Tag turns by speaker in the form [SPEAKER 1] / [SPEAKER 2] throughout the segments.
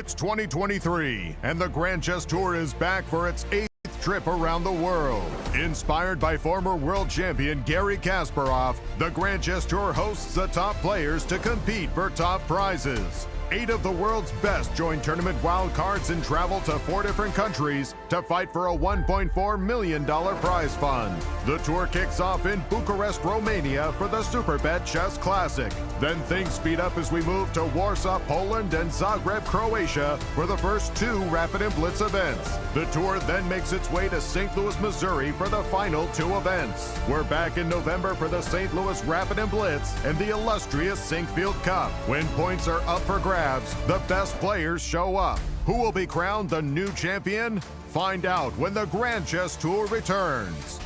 [SPEAKER 1] It's 2023, and the Grand Chess Tour is back for its eighth trip around the world. Inspired by former world champion Garry Kasparov, the Grand Chess Tour hosts the top players to compete for top prizes. Eight of the world's best join tournament wildcards and travel to four different countries to fight for a $1.4 million prize fund. The tour kicks off in Bucharest, Romania for the Superbet Chess Classic. Then things speed up as we move to Warsaw, Poland and Zagreb, Croatia for the first two Rapid and Blitz events. The tour then makes its way to St. Louis, Missouri for the final two events. We're back in November for the St. Louis Rapid and Blitz and the illustrious Sinquefield Cup. When points are up for grabs, the best players show up. Who will be crowned the new champion? Find out when the Grand Chess Tour returns.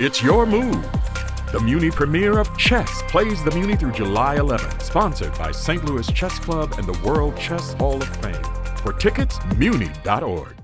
[SPEAKER 2] It's your move. The Muny premiere of Chess plays the Muny through July 11th, sponsored by St. Louis Chess Club and the World Chess Hall of Fame. For tickets,
[SPEAKER 3] muny.org.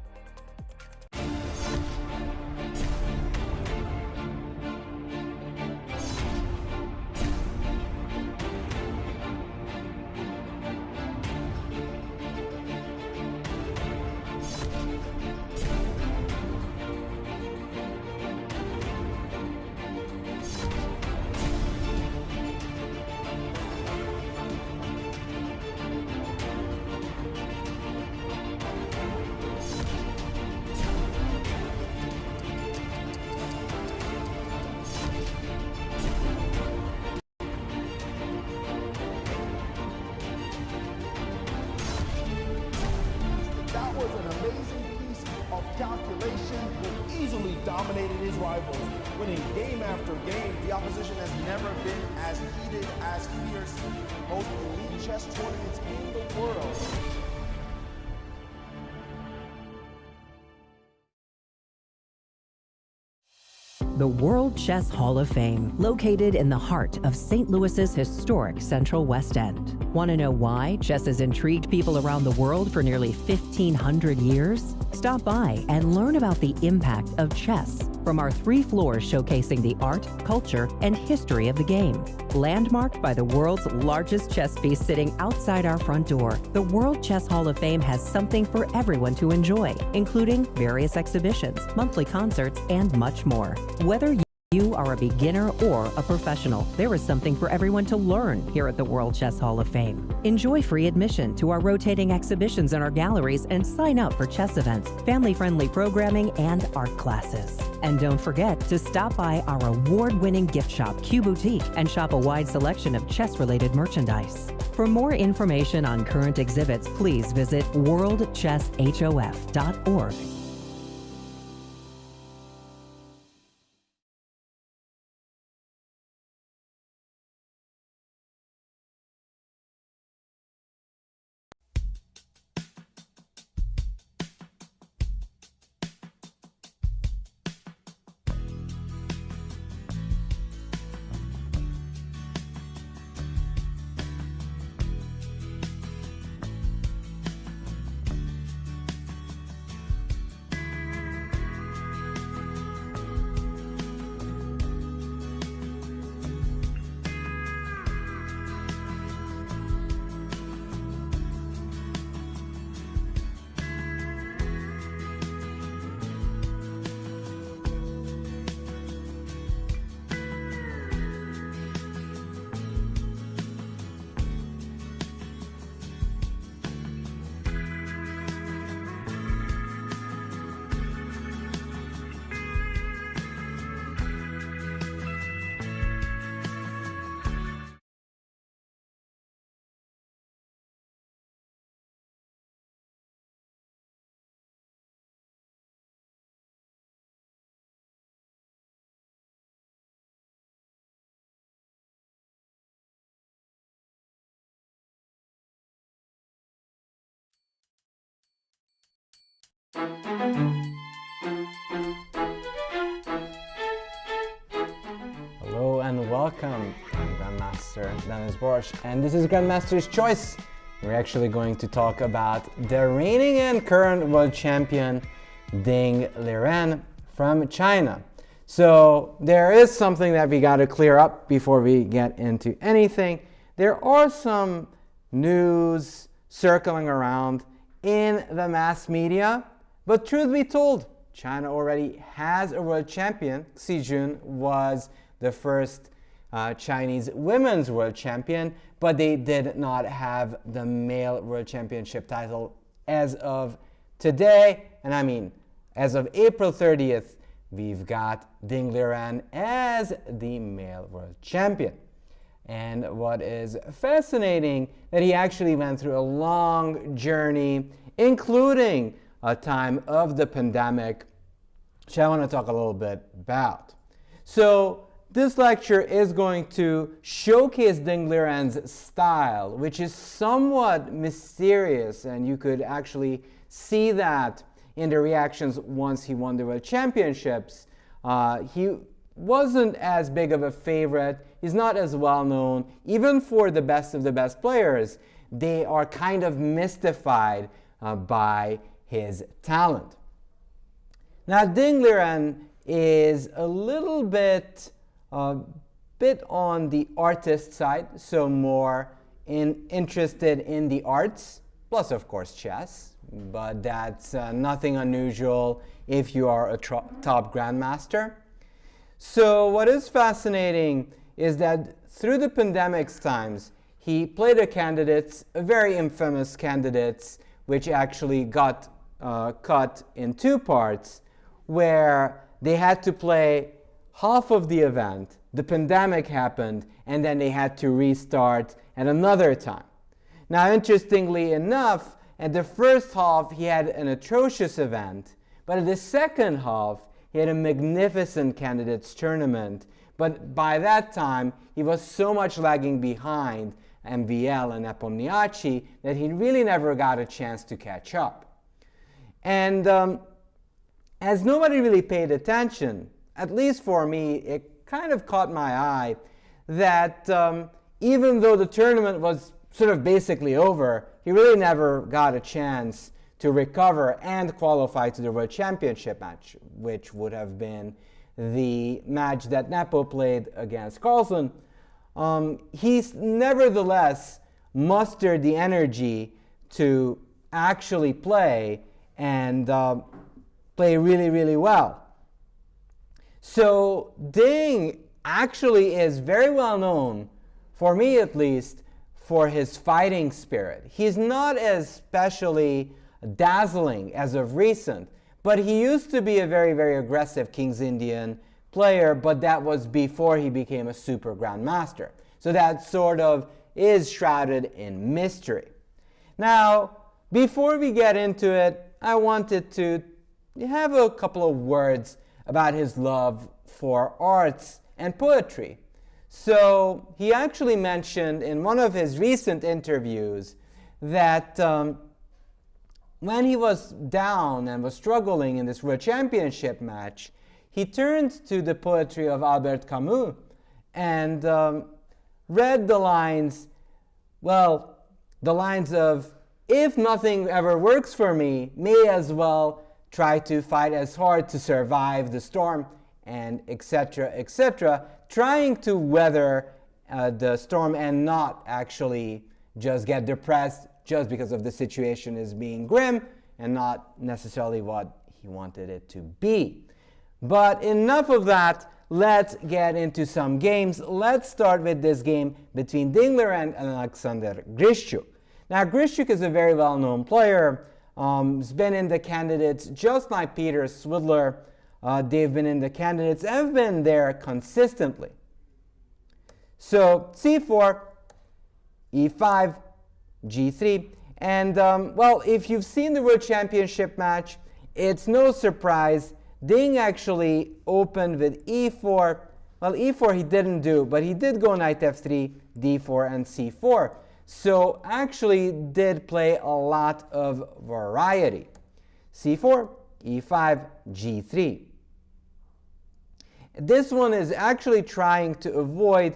[SPEAKER 3] Chess
[SPEAKER 4] Hall of Fame, located in the heart of St. Louis's historic Central West End. Want to know why chess has intrigued people around the world for nearly 1,500 years? Stop by and learn about the impact of chess from our three floors showcasing the art, culture, and history of the game. Landmarked by the world's largest chess piece sitting outside our front door, the World Chess Hall of Fame has something for everyone to enjoy, including various exhibitions, monthly concerts, and much more. Whether are a beginner or a professional, there is something for everyone to learn here at the World Chess Hall of Fame. Enjoy free admission to our rotating exhibitions in our galleries and sign up for chess events, family-friendly programming, and art classes. And don't forget to stop by our award-winning gift shop, Q Boutique, and shop a wide selection of chess-related merchandise. For more information on current exhibits, please visit worldchesshof.org.
[SPEAKER 5] Hello and welcome. I'm Grandmaster Dennis Borsch and this is Grandmaster's Choice. We're actually going to talk about the reigning and current world champion Ding Liren from China. So there is something that we got to clear up before we get into anything. There are some news circling around in the mass media, but truth be told, China already has a world champion. Xie Jun was the first uh, Chinese women's world champion, but they did not have the male world championship title as of today. And I mean, as of April 30th, we've got Ding Liren as the male world champion. And what is fascinating that he actually went through a long journey, including a time of the pandemic, which I want to talk a little bit about. So this lecture is going to showcase Ding Liren's style, which is somewhat mysterious, and you could actually see that in the reactions once he won the World Championships. Uh, he wasn't as big of a favorite. He's not as well known. Even for the best of the best players, they are kind of mystified uh, by his talent. Now, Ding Liren is a little bit, uh, bit on the artist side, so more in, interested in the arts, plus of course chess, but that's uh, nothing unusual if you are a top grandmaster. So what is fascinating is that through the pandemic's times, he played a candidate, a very infamous candidate, which actually got uh, cut in two parts, where they had to play half of the event, the pandemic happened, and then they had to restart at another time. Now, interestingly enough, at the first half, he had an atrocious event, but at the second half, he had a magnificent candidates tournament. But by that time, he was so much lagging behind MVL and Nepomniachtchi that he really never got a chance to catch up. And um, as nobody really paid attention, at least for me, it kind of caught my eye that um, even though the tournament was sort of basically over, he really never got a chance to recover and qualify to the World Championship match, which would have been the match that Nepo played against Carlsen. Um, he's nevertheless mustered the energy to actually play and uh, play really, really well. So Ding actually is very well known, for me at least, for his fighting spirit. He's not as specially dazzling as of recent, but he used to be a very, very aggressive King's Indian player, but that was before he became a super grandmaster. So that sort of is shrouded in mystery. Now, before we get into it, I wanted to have a couple of words about his love for arts and poetry. So he actually mentioned in one of his recent interviews that um, when he was down and was struggling in this World Championship match, he turned to the poetry of Albert Camus and um, read the lines, well, the lines of, if nothing ever works for me, may as well try to fight as hard to survive the storm, and etc., etc trying to weather uh, the storm and not actually just get depressed just because of the situation is being grim and not necessarily what he wanted it to be. But enough of that. Let's get into some games. Let's start with this game between Ding Liren and Alexander Grischuk. Now, Grischuk is a very well-known player. Um, he's been in the candidates just like Peter Svidler uh, they've been in the candidates and have been there consistently. So c4, e5, g3. And um, well, if you've seen the World Championship match, it's no surprise. Ding actually opened with e4. Well, e4 he didn't do, but he did go knight f3, d4, and c4. So actually did play a lot of variety. c4, e5, g3. This one is actually trying to avoid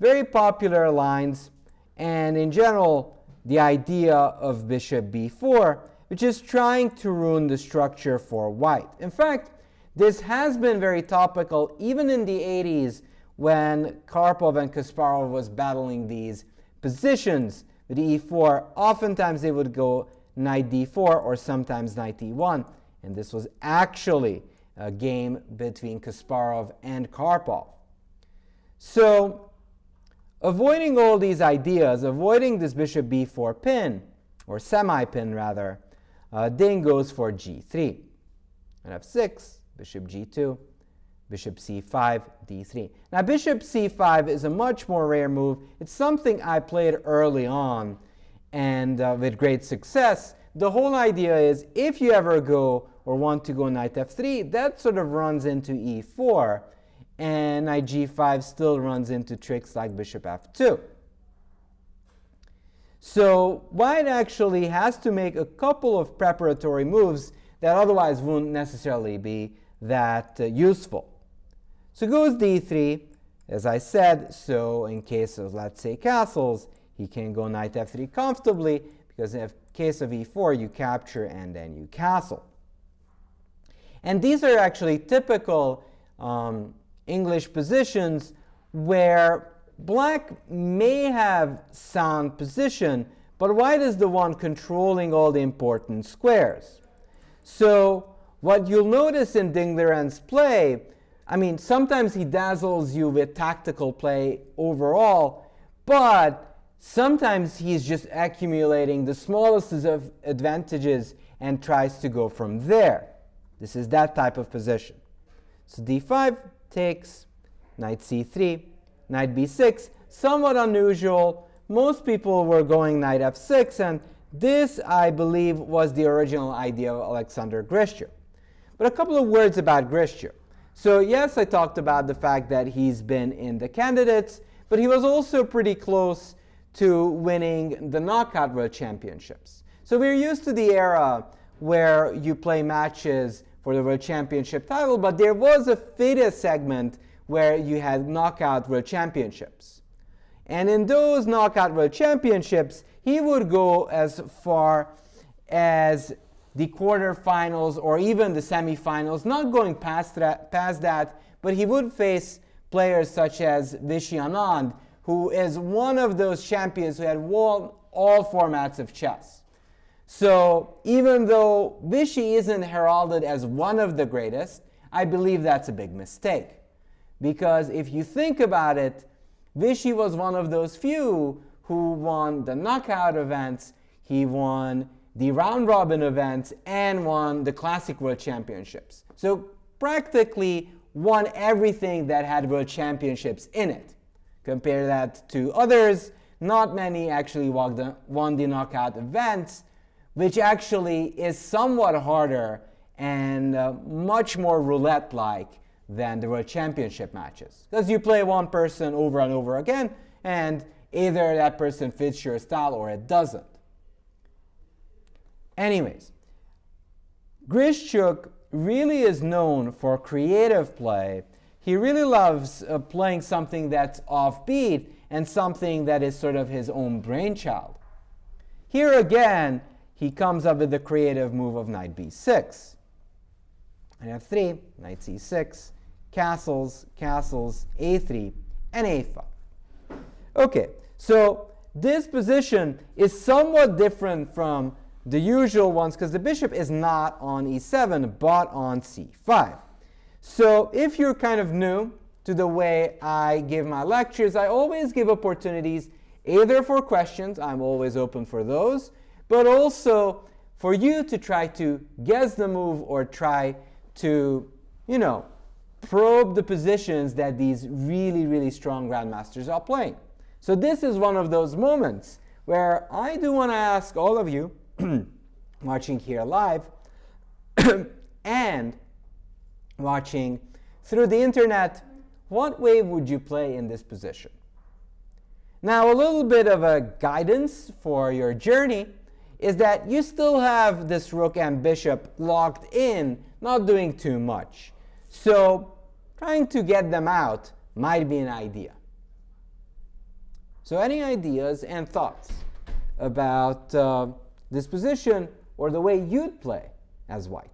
[SPEAKER 5] very popular lines and in general the idea of bishop b4 which is trying to ruin the structure for white. In fact, This has been very topical even in the 80s when Karpov and Kasparov was battling these positions with e4. Oftentimes they would go knight d4 or sometimes knight e1. And this was actually a game between Kasparov and Karpov. So avoiding all these ideas, avoiding this bishop b4 pin, or semi-pin rather, uh, Ding goes for g3. And f6, bishop g2, bishop c5, d3. Now bishop c5 is a much more rare move. It's something I played early on and uh, with great success. The whole idea is if you ever go or want to go knight f3, that sort of runs into e4, and knight g5 still runs into tricks like bishop f2. So white actually has to make a couple of preparatory moves that otherwise wouldn't necessarily be that uh, useful. So goes d3, as I said, so in case of, let's say, castles, he can go knight f3 comfortably, because in case of e4, you capture and then you castle. And these are actually typical um, English positions where black may have sound position, but white is the one controlling all the important squares. So what you'll notice in Ding Liren's play, I mean, sometimes he dazzles you with tactical play overall, but sometimes he's just accumulating the smallest of advantages and tries to go from there. This is that type of position. So d5 takes, knight c3, knight b6, somewhat unusual. Most people were going knight f6, and this, I believe, was the original idea of Alexander Grischuk. But a couple of words about Grischuk. So yes, I talked about the fact that he's been in the candidates, but he was also pretty close to winning the knockout world championships. So we're used to the era where you play matches for the World Championship title, but there was a FIDE segment where you had knockout World Championships. And in those knockout World Championships, he would go as far as the quarterfinals or even the semifinals, not going past that, past that, but he would face players such as Vishy Anand, who is one of those champions who had won all formats of chess. So even though Vishy isn't heralded as one of the greatest, I believe that's a big mistake. Because if you think about it, Vishy was one of those few who won the knockout events, he won the round robin events, and won the Classic World Championships. So practically won everything that had World Championships in it. Compare that to others, not many actually won the, knockout events, which actually is somewhat harder and uh, much more roulette-like than the World Championship matches. Because you play one person over and over again, and either that person fits your style or it doesn't. Anyways, Grischuk really is known for creative play. He really loves uh, playing something that's offbeat and something that is sort of his own brainchild. Here again, he comes up with the creative move of knight b6. Knight f3, knight c6, castles, castles, a3, and a5. Okay, so this position is somewhat different from the usual ones because the bishop is not on e7 but on c5. So if you're kind of new to the way I give my lectures, I always give opportunities either for questions, I'm always open for those, but also for you to try to guess the move or try to, you know, probe the positions that these really, really strong grandmasters are playing. So this is one of those moments where I do want to ask all of you watching here live and watching through the internet, what wave would you play in this position? Now, a little bit of a guidance for your journey is that you still have this rook and bishop locked in, not doing too much. So trying to get them out might be an idea. So any ideas and thoughts about uh, this position or the way you'd play as white?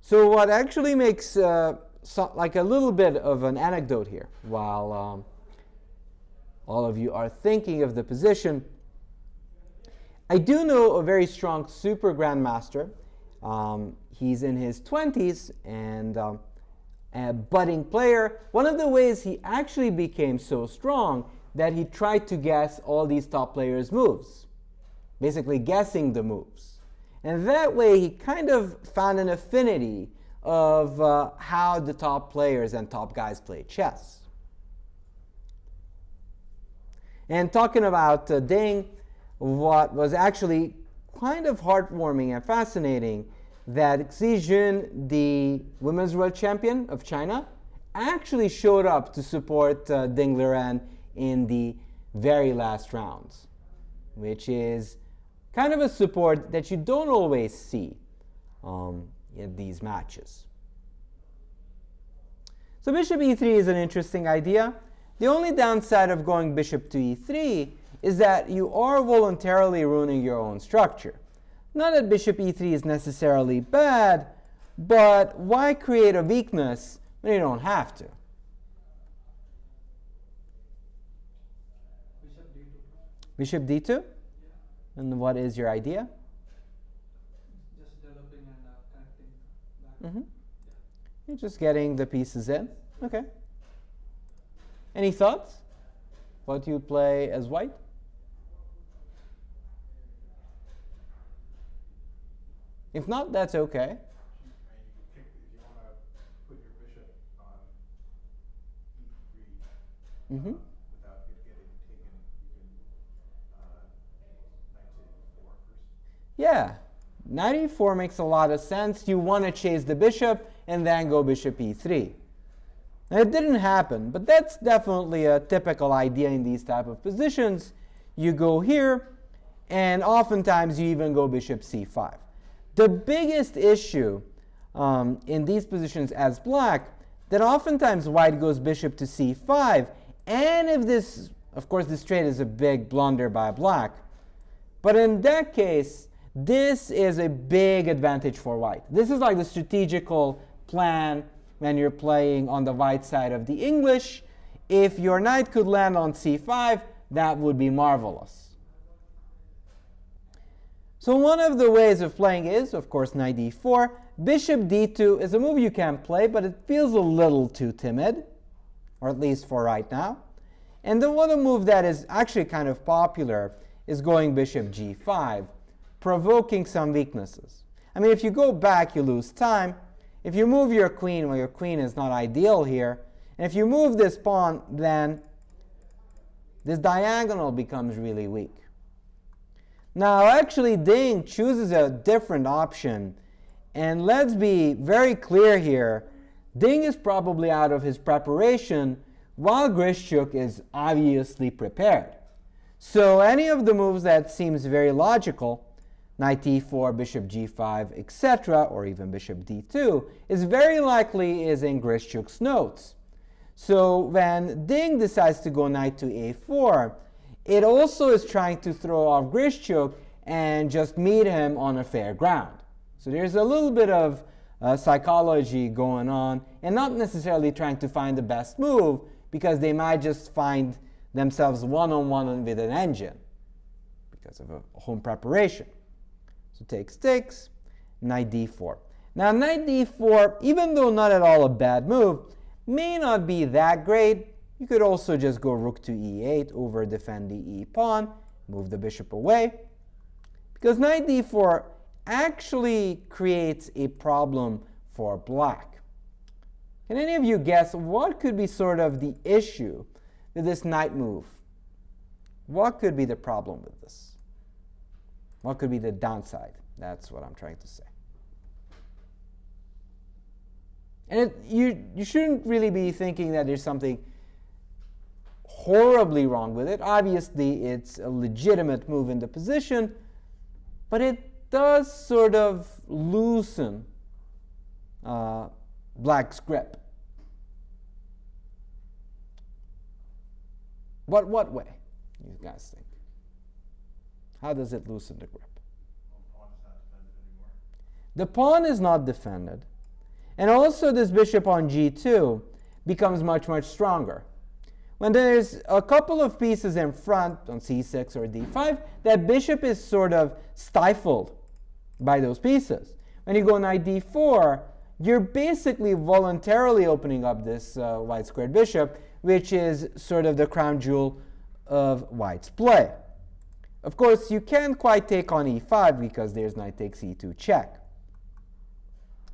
[SPEAKER 5] So what actually makes uh, so, like a little bit of an anecdote here, while um, all of you are thinking of the position, I do know a very strong super grandmaster. Um, he's in his 20s and um, a budding player. One of the ways he actually became so strong that he tried to guess all these top players' moves, basically guessing the moves. And that way he kind of found an affinity of uh, how the top players and top guys play chess. And talking about uh, Ding, what was actually kind of heartwarming and fascinating that Xie Jun, the women's world champion of China, actually showed up to support uh, Ding Liren in the very last rounds, which is kind of a support that you don't always see um, in these matches. So bishop e3 is an interesting idea. The only downside of going bishop to e3 is that you are voluntarily ruining your own structure. Not that bishop e3 is necessarily bad, but why create a weakness when you don't have to? Bishop d2? Yeah. And what is your idea?
[SPEAKER 6] Just developing and uh, connecting back.
[SPEAKER 5] Mm -hmm. You're just getting the pieces in. Okay. Any thoughts? What you play as white? If not, that's okay. Mm -hmm. Yeah, knight e4 makes a lot of sense. You want to chase the bishop and then go bishop e3. Now, it didn't happen, but that's definitely a typical idea in these type of positions. You go here, and oftentimes you even go bishop c5. The biggest issue um, in these positions as black, that oftentimes white goes bishop to c5, and if this, of course, this trade is a big blunder by black, but in that case, this is a big advantage for white. This is like the strategical plan when you're playing on the white side of the English. If your knight could land on c5, that would be marvelous. So one of the ways of playing is, of course, knight d4. Bishop d2 is a move you can play, but it feels a little too timid, or at least for right now. And the other move that is actually kind of popular is going bishop g5 provoking some weaknesses. I mean, if you go back, you lose time. If you move your queen, well, your queen is not ideal here. And if you move this pawn, then this diagonal becomes really weak. Now, actually, Ding chooses a different option. And let's be very clear here. Ding is probably out of his preparation, while Grischuk is obviously prepared. So any of the moves that seems very logical knight e4, bishop g5, etc., or even bishop d2, is very likely is in Grischuk's notes. So when Ding decides to go knight to a4, it also is trying to throw off Grischuk and just meet him on a fair ground. So there's a little bit of uh, psychology going on, and not necessarily trying to find the best move, because they might just find themselves one-on-one -on -one with an engine because of a home preparation. So takes knight d4. Now knight d4, even though not at all a bad move, may not be that great. You could also just go rook to e8 over defend the e pawn, move the bishop away. Because knight d4 actually creates a problem for black. Can any of you guess what could be sort of the issue with this knight move? What could be the problem with this? What could be the downside? That's what I'm trying to say. And it, you, you shouldn't really be thinking that there's something horribly wrong with it. Obviously, it's a legitimate move in the position, but it does sort of loosen uh, black's grip. What, what way, you guys think? How does it loosen the grip? The pawn is not defended. And also this bishop on g2 becomes much, much stronger. When there's a couple of pieces in front on c6 or d5, that bishop is sort of stifled by those pieces. When you go knight d4, you're basically voluntarily opening up this uh, white squared bishop, which is sort of the crown jewel of white's play. Of course, you can't quite take on e5 because there's knight takes e2 check.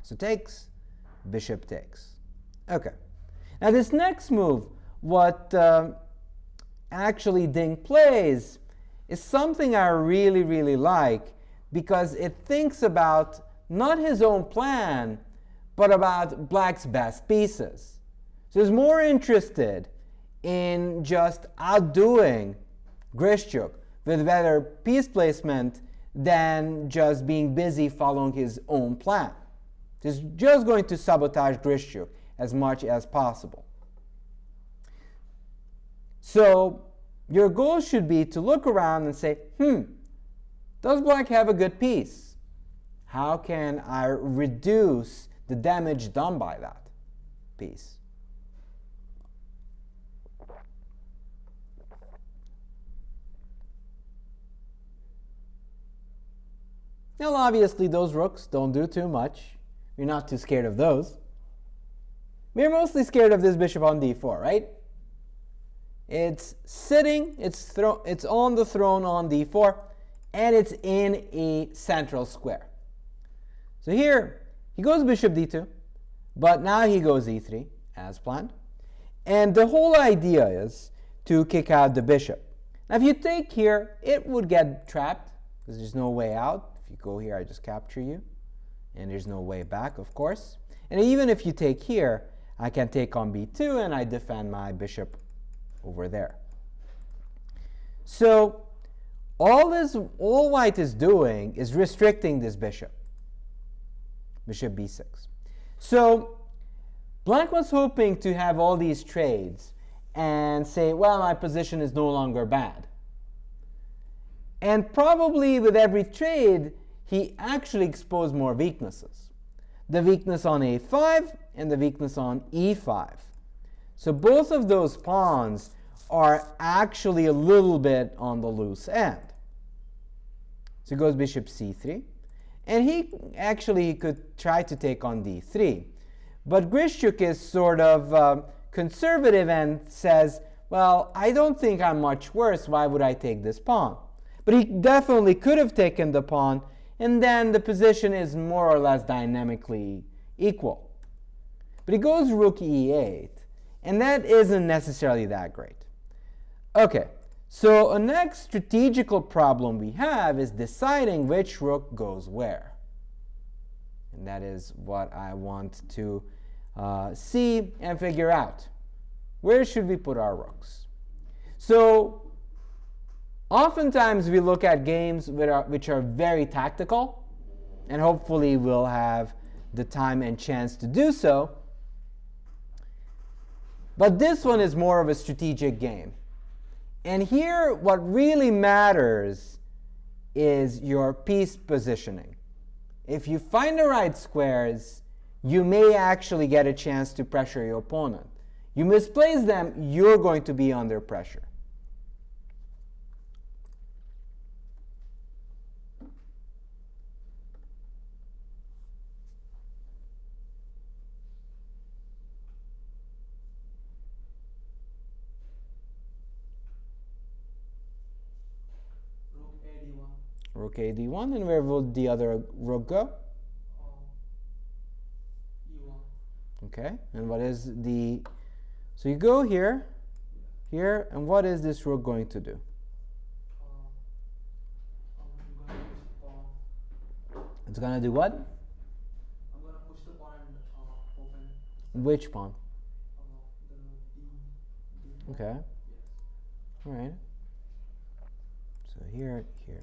[SPEAKER 5] So takes, bishop takes. Okay. Now this next move, what uh, actually Ding plays, is something I really, really like because it thinks about not his own plan, but about black's best pieces. So he's more interested in just outdoing Grischuk with better piece placement than just being busy following his own plan. He's just going to sabotage Grischuk as much as possible. So your goal should be to look around and say, hmm, does black have a good piece? How can I reduce the damage done by that piece? Now, obviously, those rooks don't do too much. You're not too scared of those. We're mostly scared of this bishop on d4, right? It's sitting, it's, it's on the throne on d4, and it's in a central square. So here, he goes bishop d2, but now he goes e3, as planned. And the whole idea is to kick out the bishop. Now, if you take here, it would get trapped, because there's no way out. You go here, I just capture you. And there's no way back, of course. And even if you take here, I can take on b2 and I defend my bishop over there. So all this, all white is doing is restricting this bishop, bishop b6. So black was hoping to have all these trades and say, well, my position is no longer bad. And probably with every trade, he actually exposed more weaknesses. The weakness on a5 and the weakness on e5. So both of those pawns are actually a little bit on the loose end. So he goes bishop c3. And he actually could try to take on d3. But Grischuk is sort of uh, conservative and says, well, I don't think I'm much worse. Why would I take this pawn? But he definitely could have taken the pawn, and then the position is more or less dynamically equal. But he goes rook e8, and that isn't necessarily that great. Okay, so a next strategical problem we have is deciding which rook goes where. And that is what I want to uh, see and figure out. Where should we put our rooks? So Oftentimes we look at games which are, which are very tactical, and hopefully we'll have the time and chance to do so. But this one is more of a strategic game. And here what really matters is your piece positioning. If you find the right squares, you may actually get a chance to pressure your opponent. You misplace them, you're going to be under pressure. A d1, and where will the other rook go? Okay, and what is the, so you go here, here, and what is this rook going to do? It's going to do what?
[SPEAKER 6] I'm going to push the pawn and uh, open.
[SPEAKER 5] Which pawn?
[SPEAKER 6] Uh.
[SPEAKER 5] Okay.
[SPEAKER 6] Yes.
[SPEAKER 5] All right. So here, here.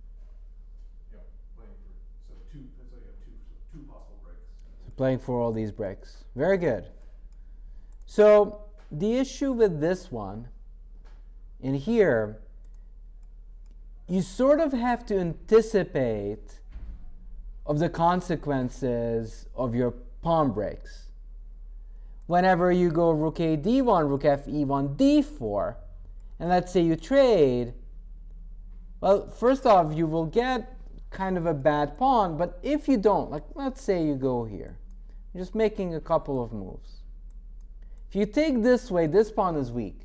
[SPEAKER 7] playing for
[SPEAKER 5] all these breaks. Very good. So the issue with this one in here, you sort of have to anticipate of the consequences of your pawn breaks. Whenever you go rook a d1, rook f e1, d4, and let's say you trade, well, first off, you will get kind of a bad pawn, but if you don't, like let's say you go here, just making a couple of moves. If you take this way, this pawn is weak.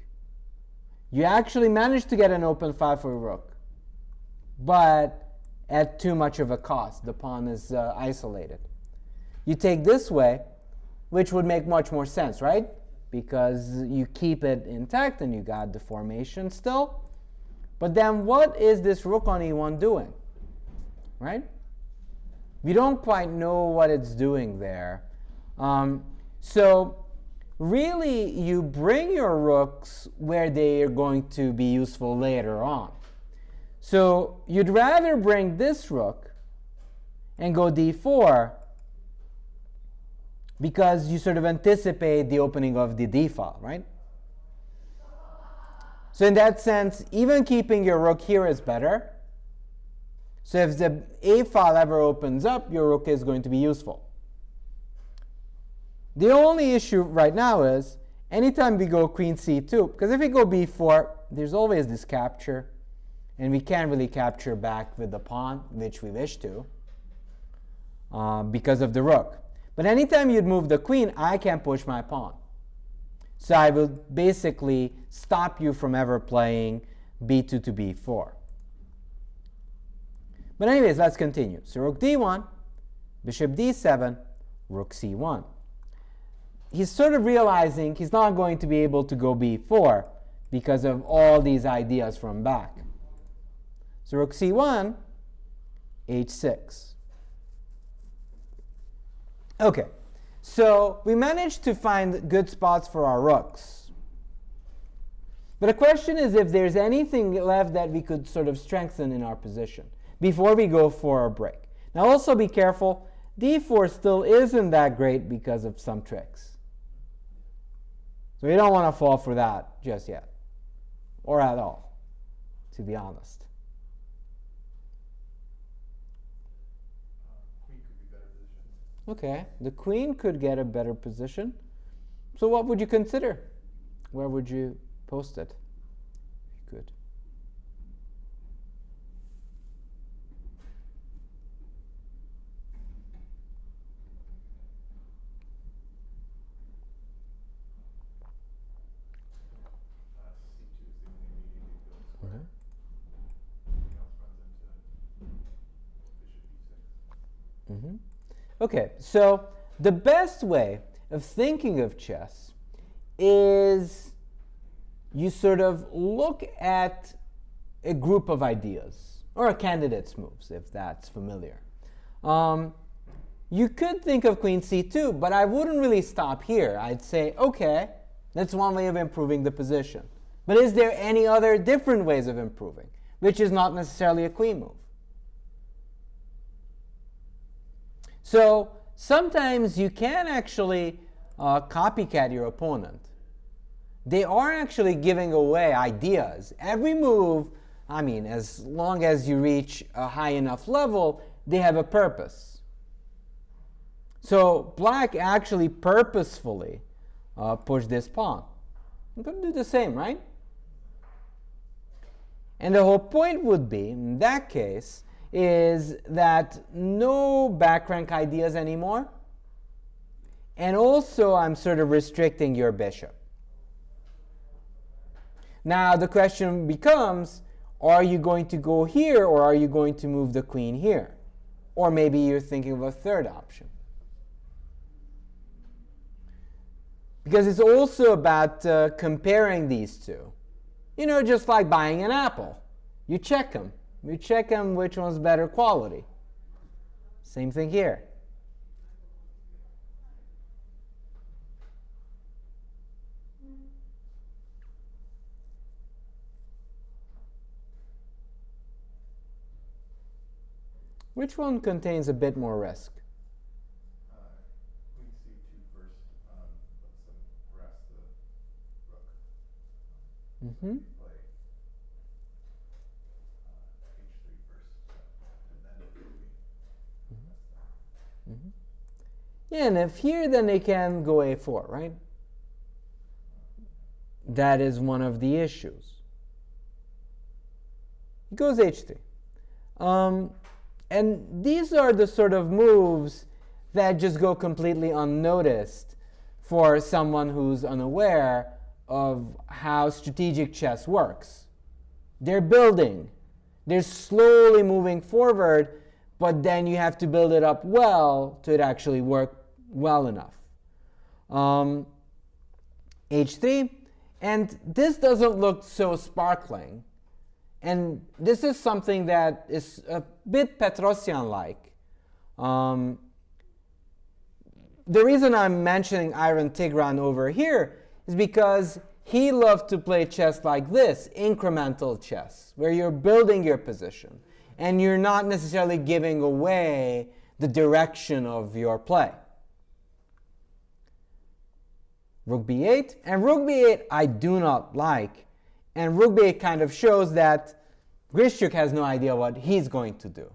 [SPEAKER 5] You actually manage to get an open file for rook, but at too much of a cost. The pawn is uh, isolated. You take this way, which would make much more sense, right? Because you keep it intact and you got the formation still. But then what is this rook on e1 doing? Right? We don't quite know what it's doing there. Um, so really, you bring your rooks where they are going to be useful later on. So you'd rather bring this rook and go d4 because you sort of anticipate the opening of the d file, right? So in that sense, even keeping your rook here is better. So if the a file ever opens up, your rook is going to be useful. The only issue right now is anytime we go queen c2, because if we go b4, there's always this capture, and we can't really capture back with the pawn, which we wish to, uh, because of the rook. But anytime you'd move the queen, I can push my pawn. So I will basically stop you from ever playing b2 to b4. But anyways, let's continue. So rook d1, bishop d7, rook c1. He's sort of realizing he's not going to be able to go b4 because of all these ideas from back. So rook c1, h6. Okay, so we managed to find good spots for our rooks. But the question is if there's anything left that we could sort of strengthen in our position before we go for a break. Now also be careful, d4 still isn't that great because of some tricks. So you don't want to fall for that just yet, or at all, to be honest.
[SPEAKER 7] Uh, positioned.
[SPEAKER 5] Okay, the queen could get a better position. So what would you consider? Where would you post it? If you could.
[SPEAKER 7] Uh, C2 is the only immediately built square.
[SPEAKER 5] Okay.
[SPEAKER 7] Everything else runs e6.
[SPEAKER 5] hmm Okay, so the best way of thinking of chess is you sort of look at a group of ideas or a candidate's moves, if that's familiar. Um, you could think of queen c2, but I wouldn't really stop here. I'd say, okay, that's one way of improving the position. But is there any other different ways of improving, which is not necessarily a queen move? So sometimes you can actually uh, copycat your opponent. They are actually giving away ideas. Every move, I mean, as long as you reach a high enough level, they have a purpose. So black actually purposefully uh, pushed this pawn. I'm going to do the same, right? And the whole point would be, in that case, is that no back rank ideas anymore. And also, I'm sort of restricting your bishop. Now, the question becomes, are you going to go here or are you going to move the queen here? Or maybe you're thinking of a third option. Because it's also about uh, comparing these two. You know, just like buying an apple. You check them we check them which one's better quality. Same thing here. Which one contains a bit more risk?
[SPEAKER 7] Uh,
[SPEAKER 5] mm-hmm.
[SPEAKER 7] And
[SPEAKER 5] if here, then they can go a4, right? That is one of the issues. It goes h3. Um, and these are the sort of moves that just go completely unnoticed for someone who's unaware of how strategic chess works. They're building, they're slowly moving forward, but then you have to build it up well to it actually work well enough. Um, h3, and this doesn't look so sparkling. And this is something that is a bit Petrosian-like. Um, the reason I'm mentioning Iron Tigran over here is because he loved to play chess like this, incremental chess, where you're building your position and you're not necessarily giving away the direction of your play. Rook b8, and rook b8 I do not like. And rook b8 kind of shows that Grischuk has no idea what he's going to do.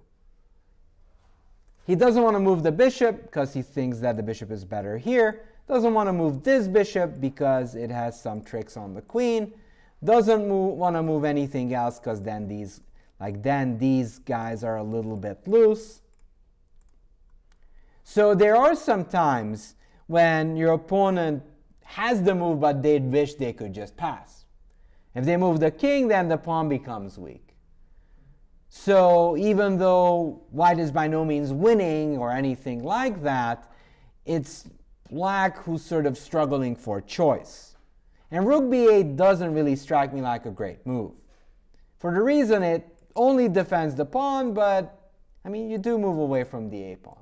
[SPEAKER 5] He doesn't want to move the bishop because he thinks that the bishop is better here. Doesn't want to move this bishop because it has some tricks on the queen. Doesn't want to move anything else because then these, like then these guys are a little bit loose. So there are some times when your opponent has the move, but they wish they could just pass. If they move the king, then the pawn becomes weak. So even though white is by no means winning or anything like that, it's black who's sort of struggling for choice. And rook b8 doesn't really strike me like a great move. For the reason it only defends the pawn, but I mean, you do move away from the a pawn.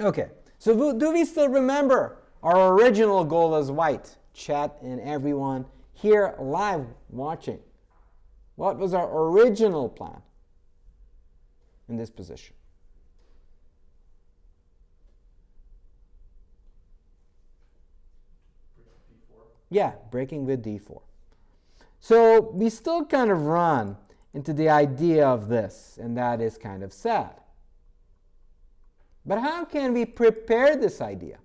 [SPEAKER 5] Okay, so do we still remember our original goal as white? Chat and everyone here live watching. What was our original plan in this position? Yeah, breaking with d4. So we still kind of run into the idea of this, and that is kind of sad. But how can we prepare this idea?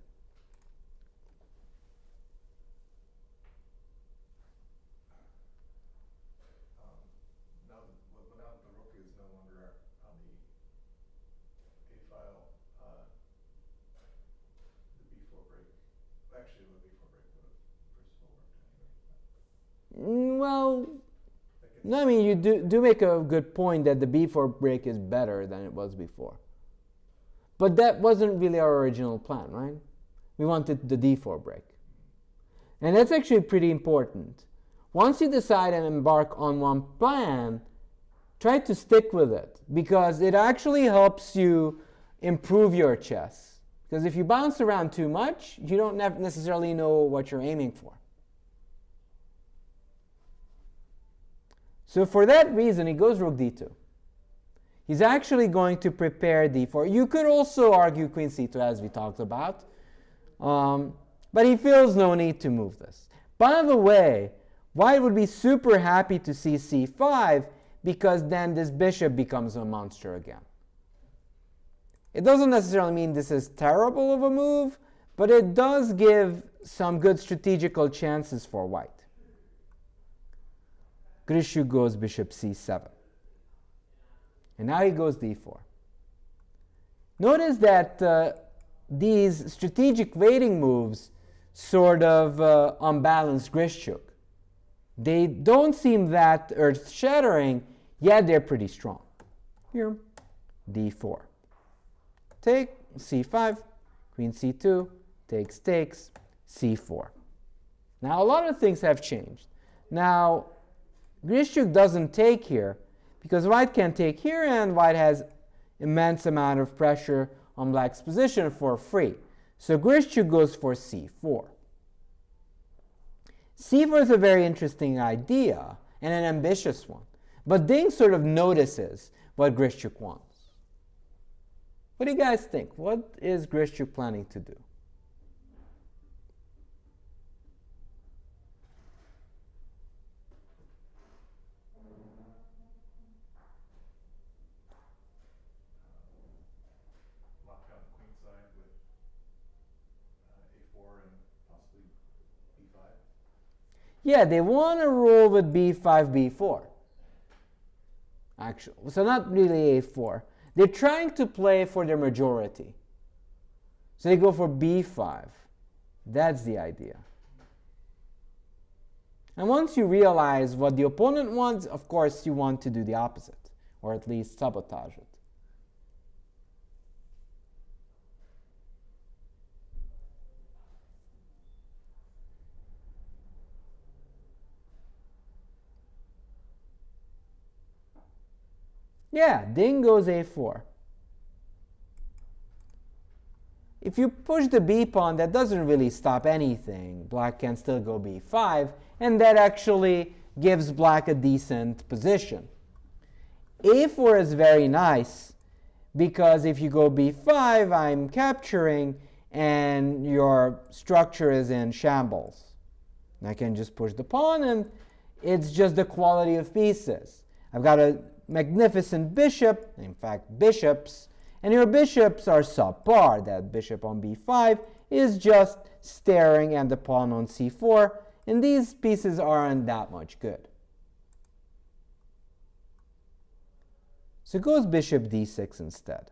[SPEAKER 5] Well, no, I mean, you do, do make a good point that the b4 break is better than it was before. But that wasn't really our original plan, right? We wanted the d4 break. And that's actually pretty important. Once you decide and embark on one plan, try to stick with it because it actually helps you improve your chess. Because if you bounce around too much, you don't necessarily know what you're aiming for. So for that reason, he goes rook d2. He's actually going to prepare d4. You could also argue queen c2 as we talked about. Um, but he feels no need to move this. By the way, white would be super happy to see c5 because then this bishop becomes a monster again. It doesn't necessarily mean this is terrible of a move, but it does give some good strategical chances for white. Grischuk goes bishop c7. And now he goes d4. Notice that uh, these strategic waiting moves sort of uh, unbalance Grischuk. They don't seem that earth-shattering, yet they're pretty strong. Here, d4. Take, c5, queen c2, takes, takes, c4. Now, a lot of things have changed. Now, Grischuk doesn't take here because white can take here and white has immense amount of pressure on black's position for free. So Grischuk goes for c4. c4 is a very interesting idea and an ambitious one. But Ding sort of notices what Grischuk wants. What do you guys think? What is Grischuk planning to do?
[SPEAKER 7] lock down the queen side with uh, a4 and possibly b5.
[SPEAKER 5] Yeah, they want to roll with b5, b4. Actually, so not really a4. They're trying to play for their majority. So they go for b5. That's the idea. And once you realize what the opponent wants, of course, you want to do the opposite, or at least sabotage it. Yeah, Ding goes a4. If you push the b pawn, that doesn't really stop anything. Black can still go b5, and that actually gives black a decent position. a4 is very nice because if you go b5, I'm capturing, and your structure is in shambles. I can just push the pawn, and it's just the quality of pieces. I've got a magnificent bishop, in fact, bishops, and your bishops are subpar. That bishop on b5 is just staring at the pawn on c4, and these pieces aren't that much good. So goes bishop d6 instead.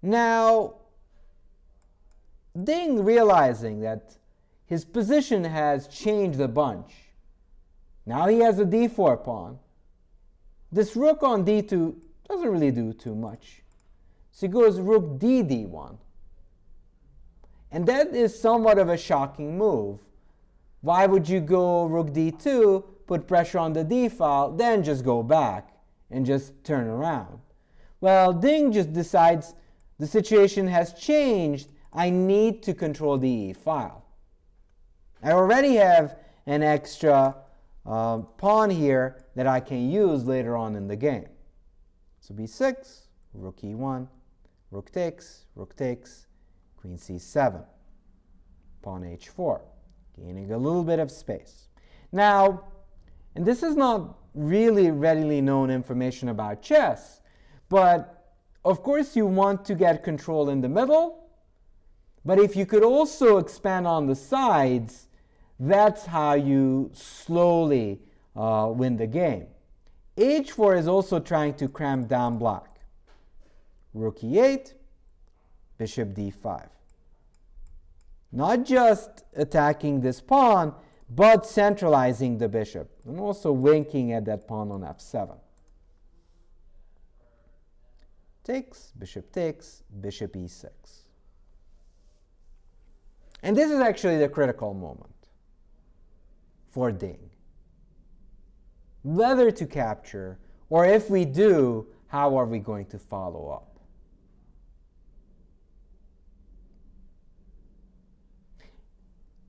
[SPEAKER 5] Now, Ding realizing that his position has changed a bunch. Now he has a d4 pawn. This rook on d2 doesn't really do too much. So he goes rook d d1. And that is somewhat of a shocking move. Why would you go rook d2, put pressure on the d file, then just go back and just turn around? Well, Ding just decides the situation has changed. I need to control the e file. I already have an extra uh, pawn here that I can use later on in the game. So b6, rook e1, rook takes, rook takes, queen c7, pawn h4, gaining a little bit of space. Now, and this is not really readily known information about chess, but of course you want to get control in the middle, but if you could also expand on the sides, that's how you slowly uh, win the game. h4 is also trying to cramp down black. Rook e8, bishop d5. Not just attacking this pawn, but centralizing the bishop, and also winking at that pawn on f7. Takes, bishop takes, bishop e6. And this is actually the critical moment for Ding. Whether to capture, or if we do, how are we going to follow up?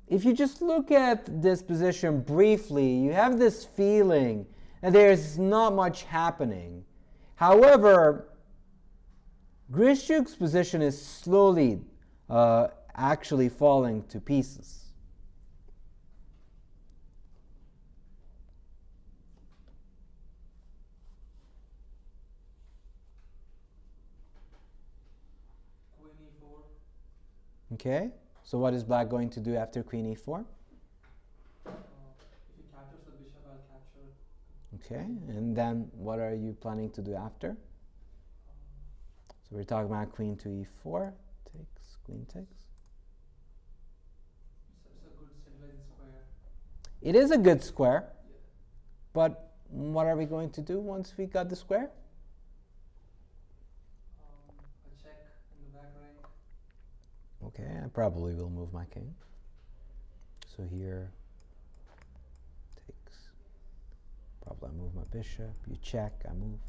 [SPEAKER 5] If you just look at this position briefly, you have this feeling that there's not much happening. However, Grischuk's position is slowly uh, actually falling to pieces. Okay, so what is black going to do after queen e4?
[SPEAKER 6] Uh, if he captures the bishop, I'll capture.
[SPEAKER 5] Okay, and then what are you planning to do after? So we're talking about queen to e4, takes, queen takes.
[SPEAKER 6] It's, it's a good square.
[SPEAKER 5] It is a good square,
[SPEAKER 6] Yeah.
[SPEAKER 5] but what are we going to do once we got the square?
[SPEAKER 6] Um, a check in the back rank.
[SPEAKER 5] Okay, I probably will move my king. So here takes. Probably I move my bishop. You check, I move.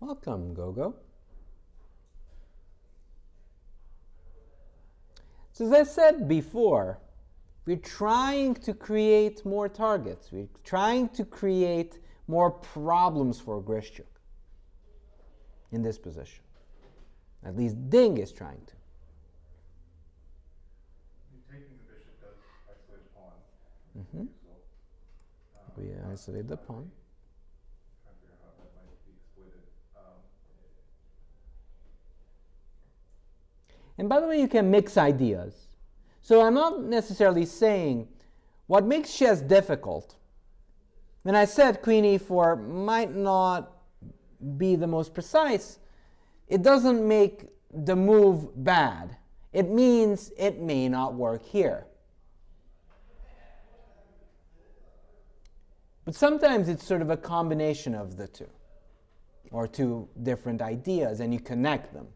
[SPEAKER 5] Welcome, Gogo. So as I said before, we're trying to create more targets. We're trying to create more problems for Grischuk in this position. At least Ding is trying to.
[SPEAKER 7] Taking the bishop does isolate a pawn.
[SPEAKER 5] Mhm.
[SPEAKER 7] Um,
[SPEAKER 5] We isolate the pawn.
[SPEAKER 7] Trying to figure out how that might be exploited. Um,
[SPEAKER 5] And by the way, you can mix ideas. So I'm not necessarily saying what makes chess difficult. When I said queen e4 might not be the most precise, it doesn't make the move bad. It means it may not work here. But sometimes it's sort of a combination of the two, or two different ideas, and you connect them.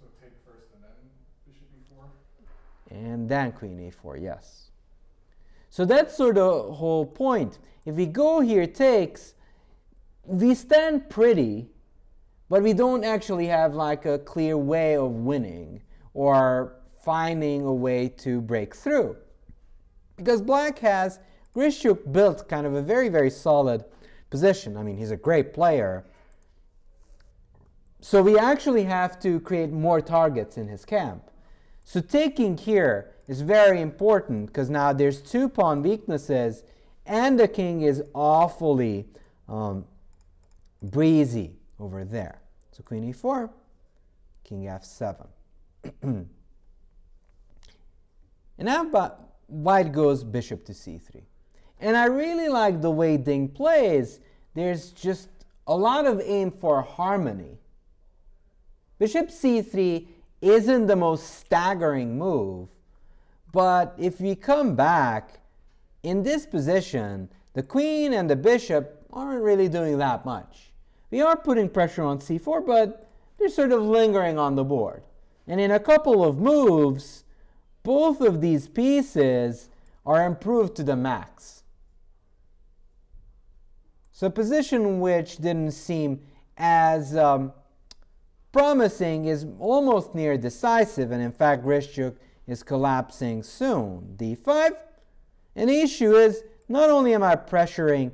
[SPEAKER 7] so take first and then bishop e4.
[SPEAKER 5] And then queen a4, yes. So that's sort of the whole point. If we go here takes, we stand pretty, but we don't actually have like a clear way of winning or finding a way to break through. Because black has, Grischuk built kind of a very, very solid position. I mean, he's a great player. So we actually have to create more targets in his camp. So taking here is very important because now there's two pawn weaknesses and the king is awfully um, breezy over there. So queen e4, king f7. and now but white goes bishop to c3. And I really like the way Ding plays. There's just a lot of aim for harmony. Bishop c3 isn't the most staggering move, but if we come back, in this position, the queen and the bishop aren't really doing that much. We are putting pressure on c4, but they're sort of lingering on the board. And in a couple of moves, both of these pieces are improved to the max. So a position which didn't seem as um, promising is almost near decisive, and in fact Grischuk is collapsing soon. d5. And the issue is, not only am I pressuring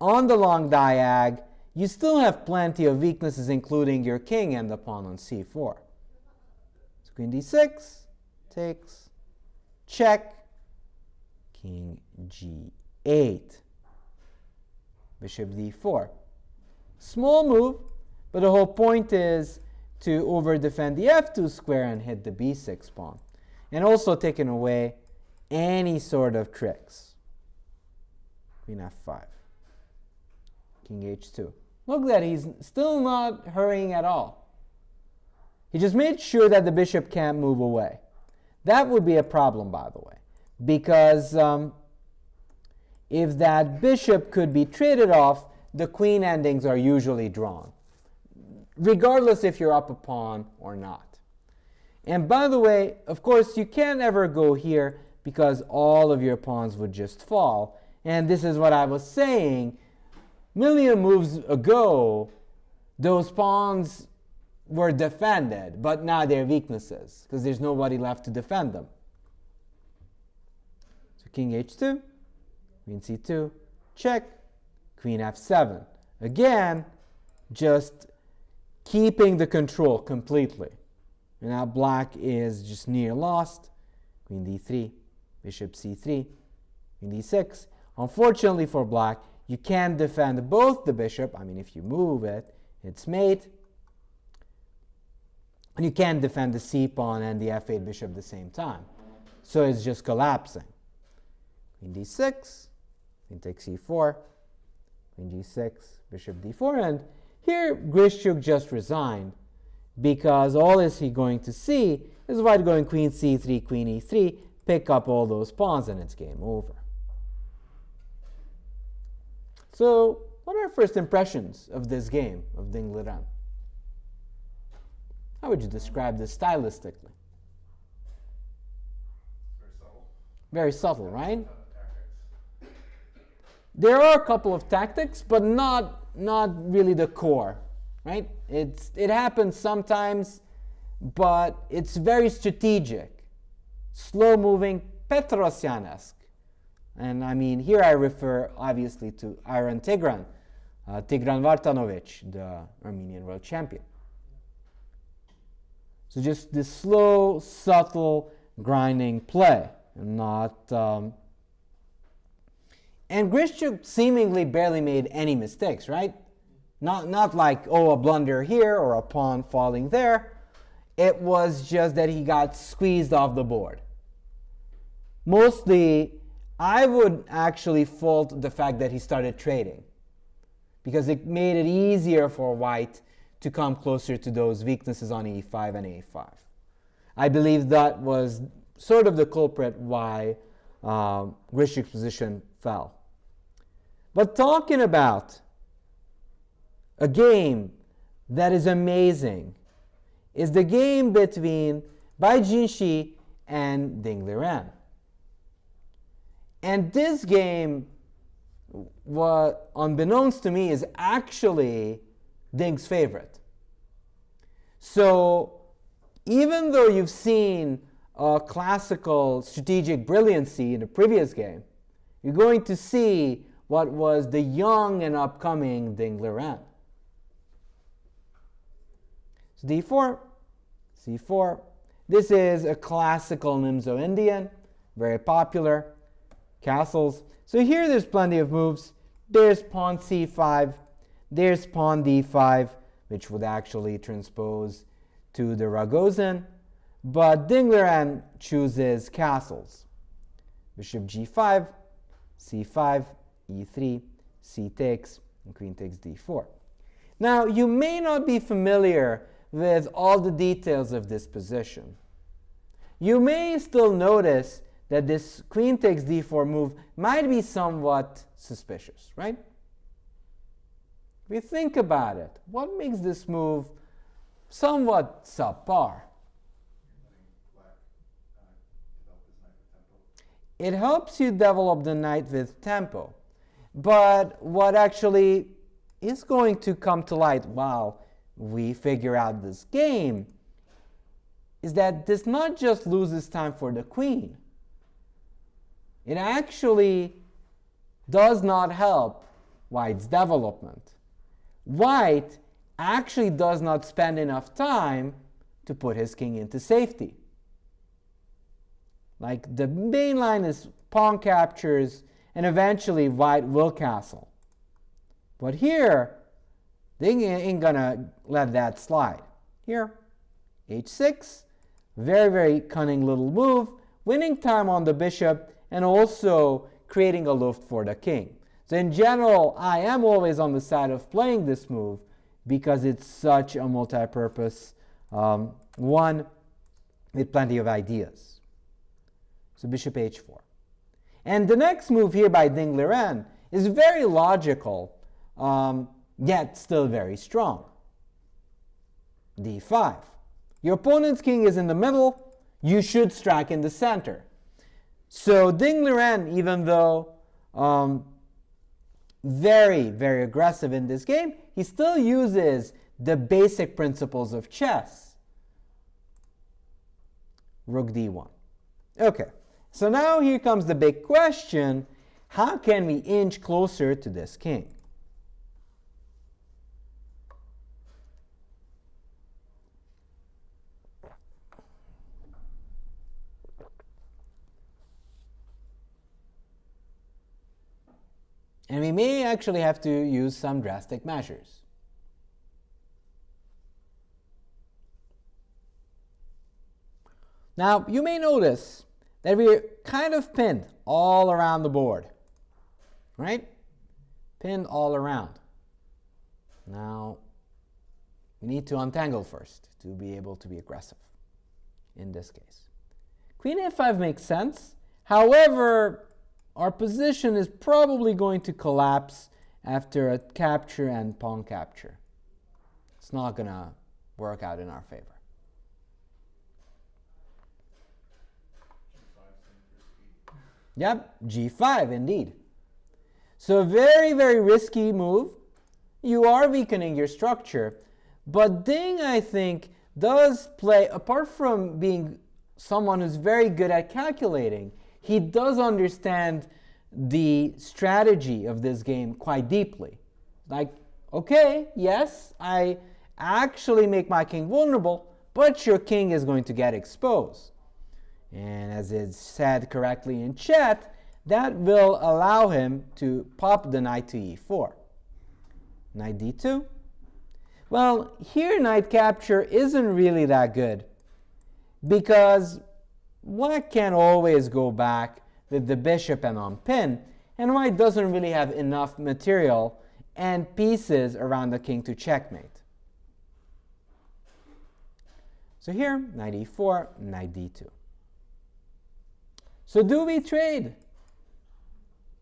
[SPEAKER 5] on the long diag, you still have plenty of weaknesses, including your king and the pawn on c4. So queen d6, takes, check, king g8, bishop d4. Small move, but the whole point is to over defend the f2 square and hit the b6 pawn. And also taking away any sort of tricks. Queen f5. King h2. Look that he's still not hurrying at all. He just made sure that the bishop can't move away. That would be a problem, by the way, because um, if that bishop could be traded off, the queen endings are usually drawn, regardless if you're up a pawn or not. And by the way, of course, you can't ever go here because all of your pawns would just fall. And this is what I was saying. Million moves ago, those pawns were defended, but now they're weaknesses because there's nobody left to defend them. So king h2, queen c2, check, queen f7. Again, just keeping the control completely. And now black is just near lost. Queen d3, bishop c3, queen d6. Unfortunately for black, you can't defend both the bishop. I mean, if you move it, it's mate. And you can't defend the c pawn and the f8 bishop at the same time. So it's just collapsing. Queen d6, queen takes e4, queen g6, bishop d4. And here Grischuk just resigned because all is he going to see is white going queen c3, queen e3, pick up all those pawns, and it's game over. So what are our first impressions of this game of Ding Liren? How would you describe this stylistically?
[SPEAKER 7] Very subtle.
[SPEAKER 5] Very subtle, right? There are a couple of tactics, but not, not really the core, right? It's, it happens sometimes, but it's very strategic. Slow moving, Petrosyan-esque. And I mean, here I refer obviously to Iron Tigran, uh, Tigran Vartanovich, the Armenian world champion. So just this slow, subtle, grinding play, not. Um, and Grischuk seemingly barely made any mistakes, right? Not, not like, oh, a blunder here or a pawn falling there. It was just that he got squeezed off the board. Mostly, I would actually fault the fact that he started trading because it made it easier for white to come closer to those weaknesses on e5 and a5. I believe that was sort of the culprit why um, Grischuk's position fell. But talking about a game that is amazing is the game between Bai Jinshi and Ding Liren. And this game, what unbeknownst to me, is actually Ding's favorite. So even though you've seen a classical strategic brilliancy in the previous game, you're going to see what was the young and upcoming Ding Liren. So d4, c4. This is a classical Nimzo Indian, very popular. Castles. So here there's plenty of moves. There's pawn c5. There's pawn d5, which would actually transpose to the Ragozin. But Ding Liren chooses castles. Bishop g5, c5, e3, c takes, and queen takes d4. Now, you may not be familiar with all the details of this position. You may still notice that this queen takes d4 move might be somewhat suspicious, right? You think about it, what makes this move somewhat subpar? It helps you develop the knight with tempo. But what actually is going to come to light while we figure out this game is that this not just loses time for the queen, it actually does not help White's development. White actually does not spend enough time to put his king into safety. Like the main line is pawn captures and eventually white will castle. But here, they ain't gonna let that slide. Here, h6, very, very cunning little move, winning time on the bishop and also creating a luft for the king. So in general, I am always on the side of playing this move because it's such a multi-purpose um, one with plenty of ideas. So bishop h4. And the next move here by Ding Liren is very logical, um, yet still very strong. d5. Your opponent's king is in the middle, you should strike in the center. So Ding Liren, even though um, very, very aggressive in this game, he still uses the basic principles of chess. Rook d1. Okay. So now here comes the big question, how can we inch closer to this king? And we may actually have to use some drastic measures. Now, you may notice that we're kind of pinned all around the board, right? Pinned all around. Now, we need to untangle first to be able to be aggressive in this case. Queen a5 makes sense. However, our position is probably going to collapse after a capture and pawn capture. It's not going to work out in our favor. Yep, g5 indeed. So a very, very risky move. You are weakening your structure. But Ding, I think, does play, apart from being someone who's very good at calculating, he does understand the strategy of this game quite deeply. Like, okay, yes, I actually make my king vulnerable, but your king is going to get exposed. And as is said correctly in chat, that will allow him to pop the knight to e4. Knight d2. Well, here knight capture isn't really that good because white can always go back with the bishop and on pin, and white doesn't really have enough material and pieces around the king to checkmate. So here, knight e4, knight d2. So do we trade?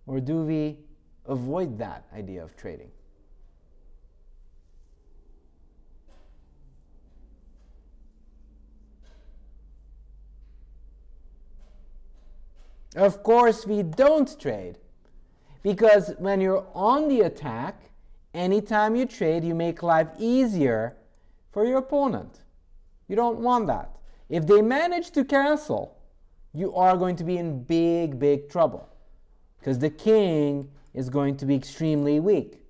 [SPEAKER 5] Or do we avoid that idea of trading? Of course, we don't trade. Because when you're on the attack, anytime you trade, you make life easier for your opponent. You don't want that. If they manage to castle, you are going to be in big, big trouble. Because the king is going to be extremely weak.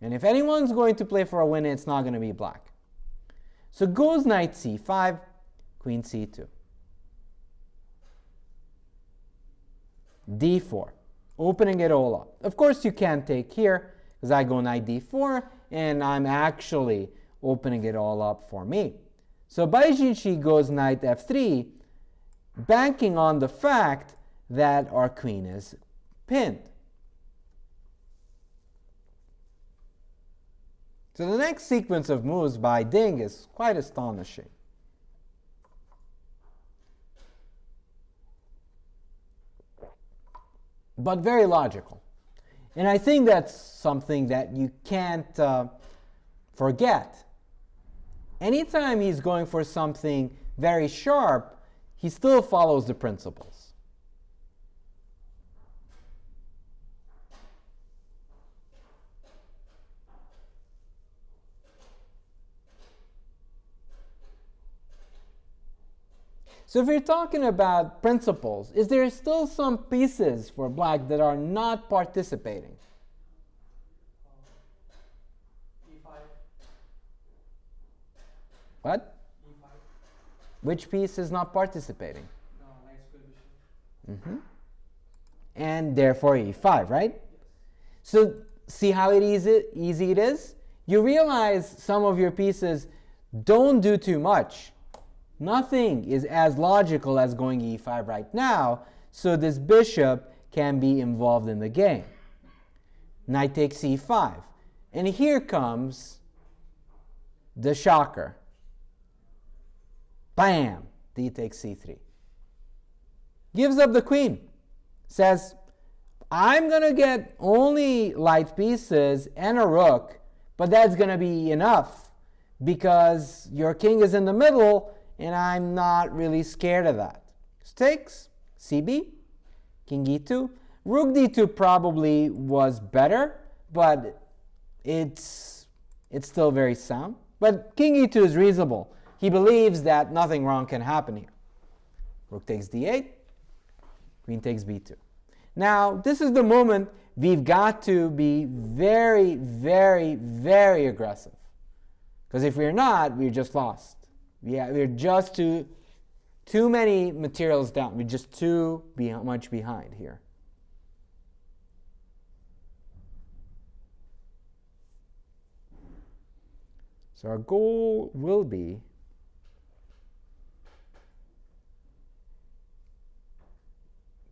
[SPEAKER 5] And if anyone's going to play for a win, it's not going to be black. So goes knight c5, queen c2. D4, opening it all up. Of course, you can't take here because I go knight d4 and I'm actually opening it all up for me. So Bai Jinshi goes knight f3, banking on the fact that our queen is pinned. So the next sequence of moves by Ding is quite astonishing. But very logical. And I think that's something that you can't uh, forget. Anytime he's going for something very sharp, he still follows the principles. So if you're talking about principles, is there still some pieces for black that are not participating?
[SPEAKER 6] E5.
[SPEAKER 5] What?
[SPEAKER 6] E5.
[SPEAKER 5] Which piece is not participating? Mm -hmm. And therefore e5, right? So see how it easy, easy it is? You realize some of your pieces don't do too much Nothing is as logical as going e5 right now, so this bishop can be involved in the game. Knight takes e5. And here comes the shocker. Bam! D takes c3. Gives up the queen. Says, I'm going to get only light pieces and a rook, but that's going to be enough because your king is in the middle and I'm not really scared of that. Stakes, CB, King E2. Rook D2 probably was better, but it's, it's still very sound. But King E2 is reasonable. He believes that nothing wrong can happen here. Rook takes D8, Queen takes B2. Now, this is the moment we've got to be very, very, very aggressive. Because if we're not, we're just lost. Yeah, we're just too, too many materials down. We're just too be much behind here. So our goal will be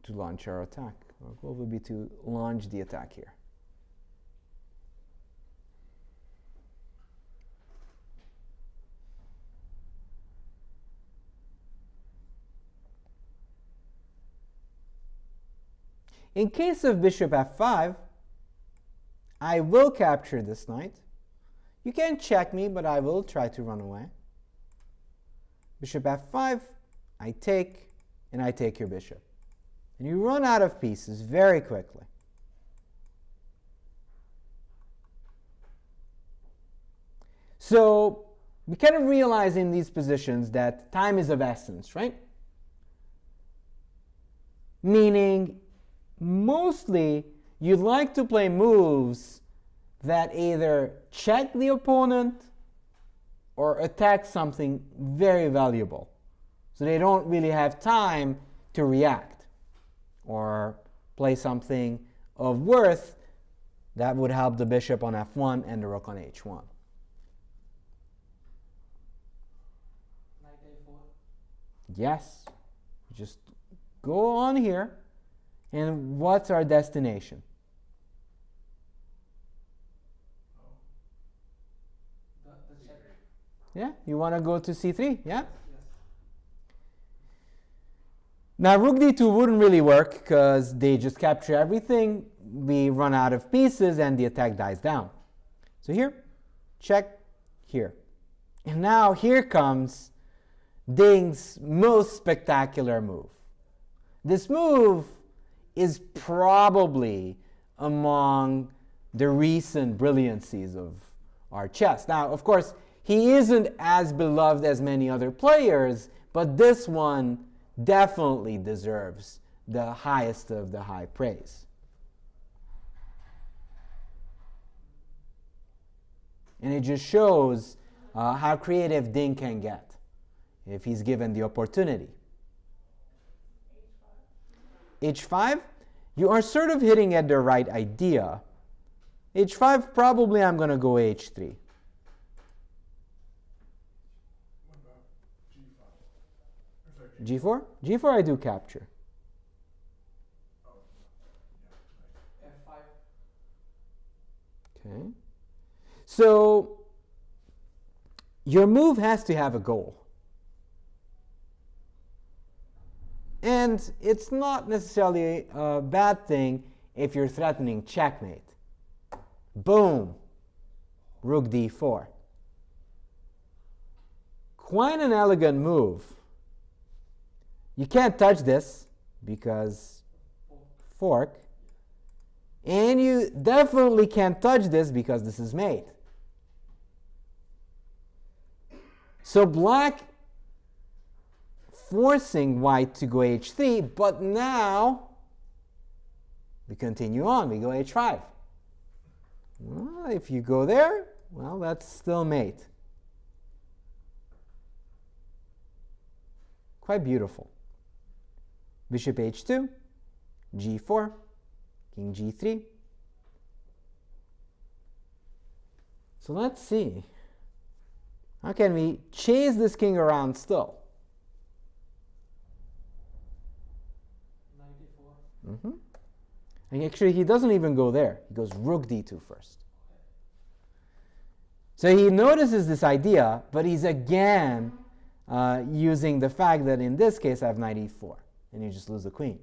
[SPEAKER 5] to launch our attack. Our goal will be to launch the attack here. In case of bishop f5, I will capture this knight. You can check me, but I will try to run away. Bishop f5, I take, and I take your bishop. And you run out of pieces very quickly. So we kind of realize in these positions that time is of essence, right? meaning mostly you'd like to play moves that either check the opponent or attack something very valuable. So they don't really have time to react or play something of worth that would help the bishop on f1 and the rook on h1.
[SPEAKER 6] Knight a4.
[SPEAKER 5] Yes, just go on here. And what's our destination?
[SPEAKER 6] The, the check.
[SPEAKER 5] Yeah, you want to go to c3, yeah? Now rook d2 wouldn't really work because they just capture everything, we run out of pieces and the attack dies down. So here, check, here. And now here comes Ding's most spectacular move. This move is probably among the recent brilliancies of our chess. Now, of course, he isn't as beloved as many other players, but this one definitely deserves the highest of the high praise. And it just shows uh, how creative Ding can get if he's given the opportunity. H5, you are sort of hitting at the right idea. H5, probably I'm going to go H3. G4? G4 I do capture.
[SPEAKER 6] F5.
[SPEAKER 5] Okay. So your move has to have a goal. And it's not necessarily a bad thing if you're threatening checkmate. Boom. Rook d4. Quite an elegant move. You can't touch this because fork. And you definitely can't touch this because this is mate. So black forcing white to go h3, but now we continue on. We go h5. Well, if you go there, well, that's still mate. Quite beautiful. Bishop h2, g4, king g3. So let's see. How can we chase this king around still?
[SPEAKER 6] Knight a4.
[SPEAKER 5] Mm -hmm. And actually, he doesn't even go there. He goes rook d2 first. So he notices this idea, but he's again uh, using the fact that in this case I have knight e4, and you just lose the queen.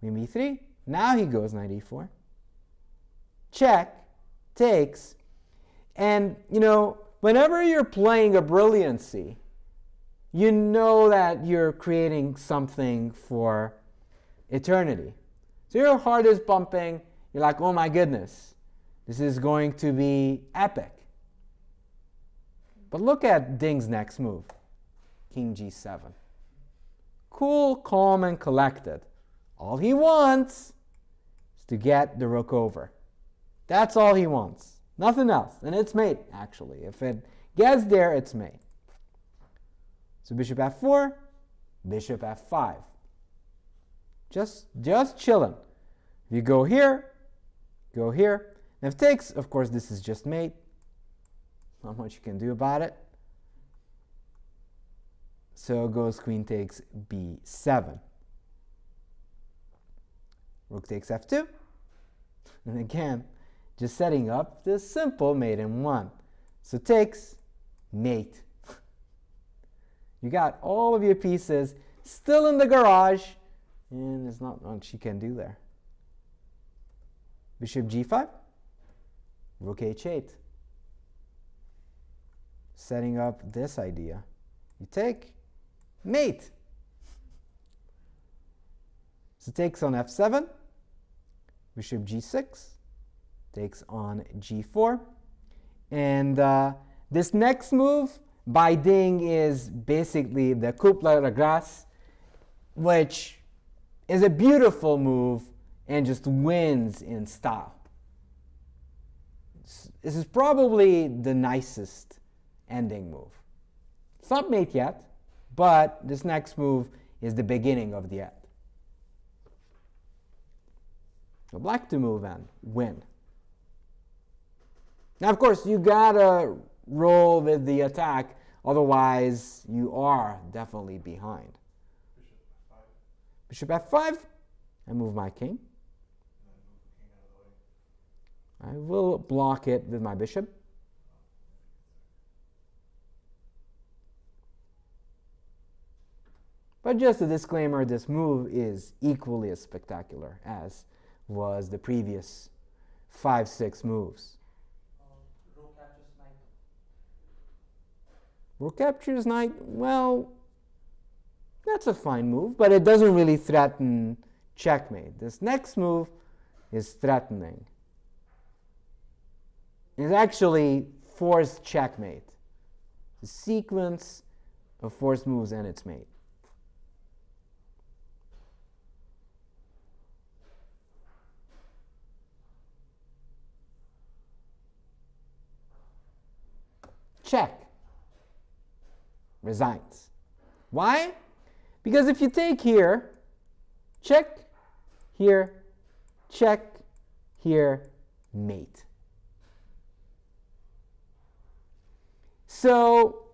[SPEAKER 5] Queen b3. Now he goes knight e4. Check, takes, and you know, whenever you're playing a brilliancy, you know that you're creating something for eternity. So your heart is pumping. You're like, oh my goodness, this is going to be epic. But look at Ding's next move, King g7. Cool, calm, and collected. All he wants is to get the rook over. That's all he wants. Nothing else. And it's mate, actually. If it gets there, it's mate. So bishop f4, bishop f5. Just, just chilling. If you go here, go here. And if takes, of course, this is just mate. Not much you can do about it. So goes queen takes b7. Rook takes f2. And again, just setting up this simple mate in one. So takes mate. You got all of your pieces still in the garage, and there's not much you can do there. Bishop g5, rook h8. Setting up this idea. You take mate. So takes on f7, bishop g6, takes on g4. And uh, this next move by Ding is basically the coup de grace. which is a beautiful move and just wins in style. This is probably the nicest ending move. It's not mate yet, but this next move is the beginning of the end. So black to move and win. Now, of course, you gotta roll with the attack, otherwise you are definitely behind. Bishop f5. I move my king. I will block it with my bishop. But just a disclaimer, this move is equally as spectacular as was the previous 5-6 moves. Rook captures knight, well, that's a fine move, but it doesn't really threaten checkmate. This next move is threatening. It's actually forced checkmate. The sequence of forced moves and its mate. Check. Resigns. Why? Because if you take here, check, here, check, here, mate. So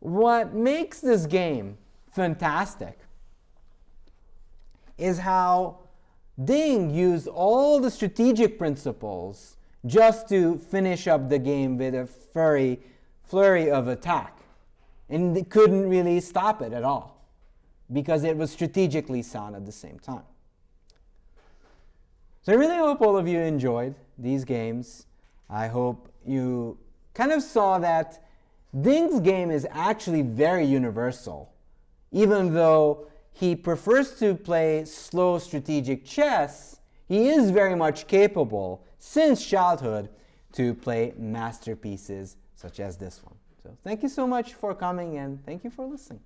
[SPEAKER 5] what makes this game fantastic is how Ding used all the strategic principles just to finish up the game with a furry flurry of attack. And they couldn't really stop it at all because it was strategically sound at the same time. So I really hope all of you enjoyed these games. I hope you kind of saw that Ding's game is actually very universal, even though he prefers to play slow strategic chess, he is very much capable, since childhood, to play masterpieces such as this one. So thank you so much for coming and thank you for listening.